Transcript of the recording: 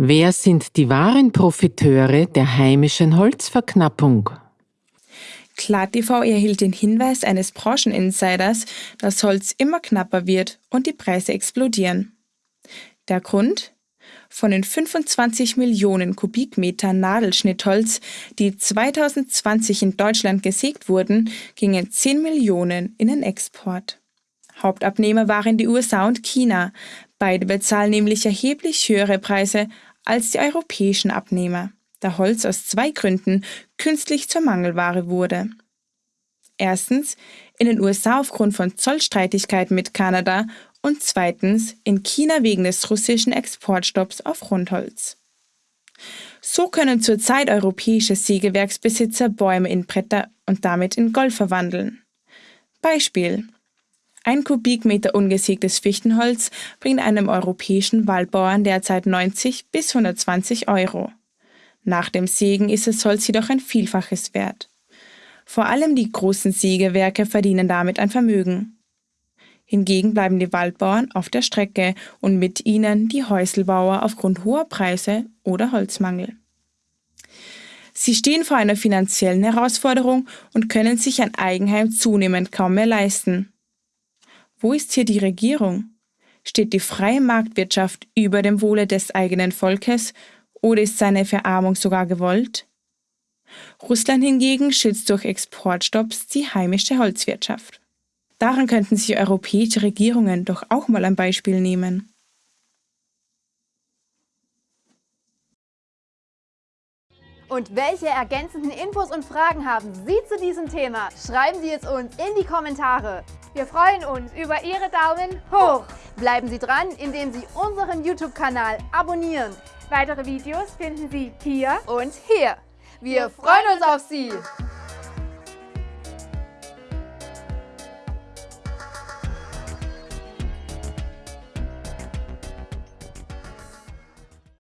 Wer sind die wahren Profiteure der heimischen Holzverknappung? KlarTV erhielt den Hinweis eines Brancheninsiders, dass Holz immer knapper wird und die Preise explodieren. Der Grund? Von den 25 Millionen Kubikmetern Nadelschnittholz, die 2020 in Deutschland gesägt wurden, gingen 10 Millionen in den Export. Hauptabnehmer waren die USA und China. Beide bezahlen nämlich erheblich höhere Preise als die europäischen Abnehmer, da Holz aus zwei Gründen künstlich zur Mangelware wurde. Erstens in den USA aufgrund von Zollstreitigkeiten mit Kanada und zweitens in China wegen des russischen Exportstopps auf Rundholz. So können zurzeit europäische Sägewerksbesitzer Bäume in Bretter und damit in Gold verwandeln. Beispiel ein Kubikmeter ungesägtes Fichtenholz bringt einem europäischen Waldbauern derzeit 90 bis 120 Euro. Nach dem Sägen ist das Holz jedoch ein Vielfaches wert. Vor allem die großen Sägewerke verdienen damit ein Vermögen. Hingegen bleiben die Waldbauern auf der Strecke und mit ihnen die Häuselbauer aufgrund hoher Preise oder Holzmangel. Sie stehen vor einer finanziellen Herausforderung und können sich ein Eigenheim zunehmend kaum mehr leisten. Wo ist hier die Regierung? Steht die freie Marktwirtschaft über dem Wohle des eigenen Volkes oder ist seine Verarmung sogar gewollt? Russland hingegen schützt durch Exportstopps die heimische Holzwirtschaft. Daran könnten sich europäische Regierungen doch auch mal ein Beispiel nehmen. Und welche ergänzenden Infos und Fragen haben Sie zu diesem Thema? Schreiben Sie es uns in die Kommentare. Wir freuen uns über Ihre Daumen hoch. Bleiben Sie dran, indem Sie unseren YouTube-Kanal abonnieren. Weitere Videos finden Sie hier und hier. Wir freuen uns auf Sie!